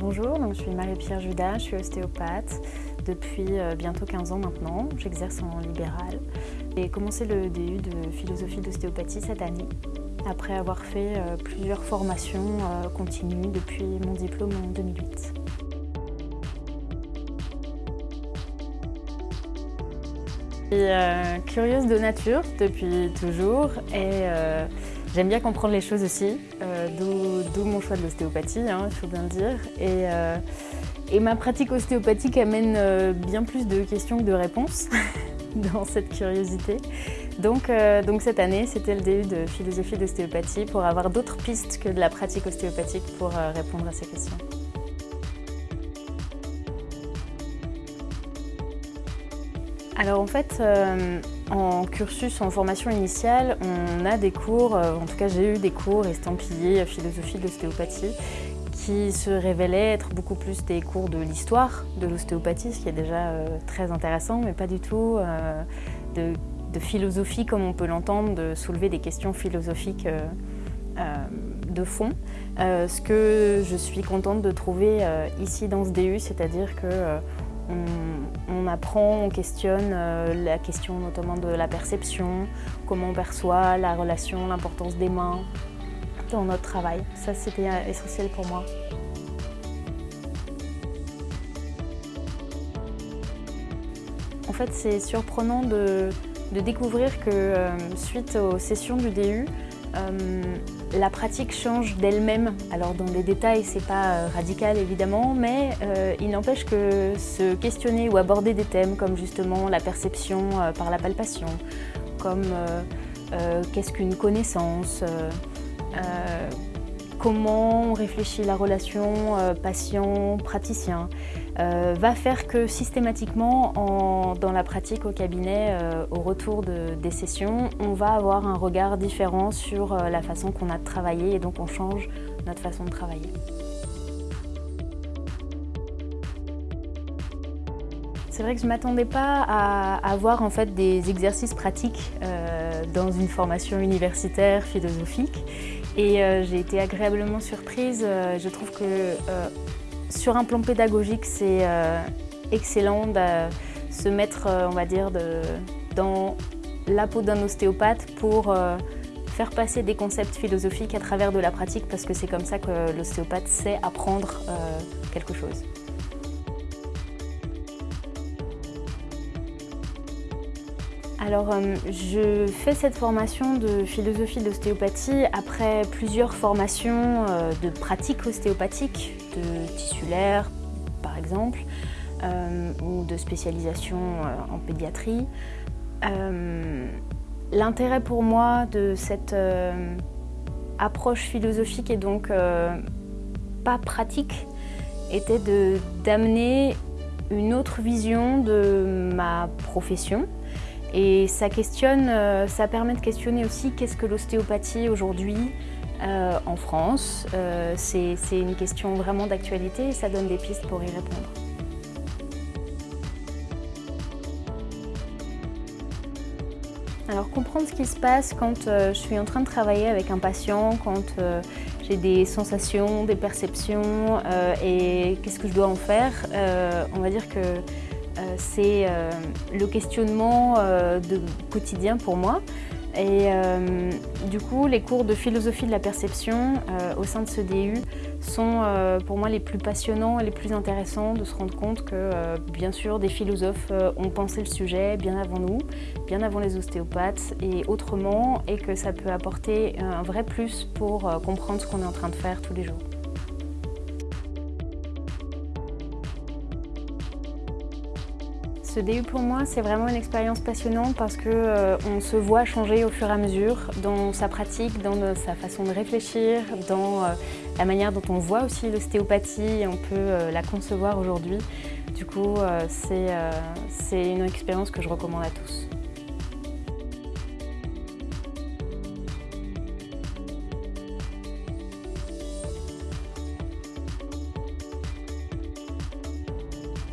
Bonjour, je suis Marie-Pierre Judas, je suis ostéopathe depuis euh, bientôt 15 ans maintenant. J'exerce en libéral. J'ai commencé le DU de philosophie d'ostéopathie cette année, après avoir fait euh, plusieurs formations euh, continues depuis mon diplôme en 2008. Je suis curieuse de nature depuis toujours et J'aime bien comprendre les choses aussi, euh, d'où mon choix de l'ostéopathie, hein, il faut bien le dire. Et, euh, ma pratique ostéopathique amène euh, bien plus de questions que de réponses dans cette curiosité. Donc, donc cette année, c'était le DU de philosophie d'ostéopathie pour avoir d'autres pistes que de la pratique ostéopathique pour répondre à ces questions. Alors en fait, en cursus, en formation initiale, on a des cours, euh, en tout cas j'ai eu des cours estampillés philosophie de l'ostéopathie qui se révélaient être beaucoup plus des cours de l'histoire de l'ostéopathie, ce qui est déjà euh, très intéressant, mais pas du tout de, philosophie comme on peut l'entendre, de soulever des questions philosophiques de fond. ce que je suis contente de trouver ici dans ce DU, c'est-à-dire que on, apprend, on questionne euh, la question notamment de la perception, comment on perçoit la relation, l'importance des mains dans notre travail. Ça, c'était euh, essentiel pour moi. En fait, c'est surprenant de, découvrir que euh, suite aux sessions du DU, euh, la pratique change d'elle-même. Alors dans les détails, c'est pas euh, radical évidemment, mais euh, il n'empêche que se questionner ou aborder des thèmes comme justement la perception par la palpation, comme qu'est-ce qu'une connaissance, comment on réfléchit la relation patient-praticien, va faire que systématiquement, dans la pratique au cabinet, au retour des sessions, on va avoir un regard différent sur la façon qu'on a de travailler et donc on change notre façon de travailler. C'est vrai que je ne m'attendais pas à avoir en fait des exercices pratiques dans une formation universitaire philosophique et euh, j'ai été agréablement surprise. Euh, je trouve que euh, sur un plan pédagogique, c'est excellent de se mettre, on va dire, dans la peau d'un ostéopathe pour faire passer des concepts philosophiques à travers de la pratique parce que c'est comme ça que l'ostéopathe sait apprendre quelque chose. Alors, euh, je fais cette formation de philosophie d'ostéopathie après plusieurs formations euh, de pratique ostéopathique, de tissulaire par exemple, euh, ou de spécialisation en pédiatrie. L'intérêt pour moi de cette approche philosophique et donc pas pratique était d'amener une autre vision de ma profession et ça questionne, euh, ça permet de questionner aussi qu'est-ce que l'ostéopathie aujourd'hui euh, en France. Euh, c'est une question vraiment d'actualité et ça donne des pistes pour y répondre. Alors comprendre ce qui se passe quand je suis en train de travailler avec un patient, quand j'ai des sensations, des perceptions et qu'est-ce que je dois en faire, on va dire que c'est euh, le questionnement euh, de quotidien pour moi. Et du coup, les cours de philosophie de la perception au sein de ce DU sont pour moi les plus passionnants et les plus intéressants de se rendre compte que, bien sûr, des philosophes ont pensé le sujet bien avant nous, bien avant les ostéopathes et autrement, et que ça peut apporter un vrai plus pour comprendre ce qu'on est en train de faire tous les jours. Ce DU pour moi, c'est vraiment une expérience passionnante parce qu'on euh, se voit changer au fur et à mesure dans sa pratique, dans sa façon de réfléchir, dans euh, la manière dont on voit aussi l'ostéopathie et on peut euh, la concevoir aujourd'hui. Du coup, c'est une expérience que je recommande à tous.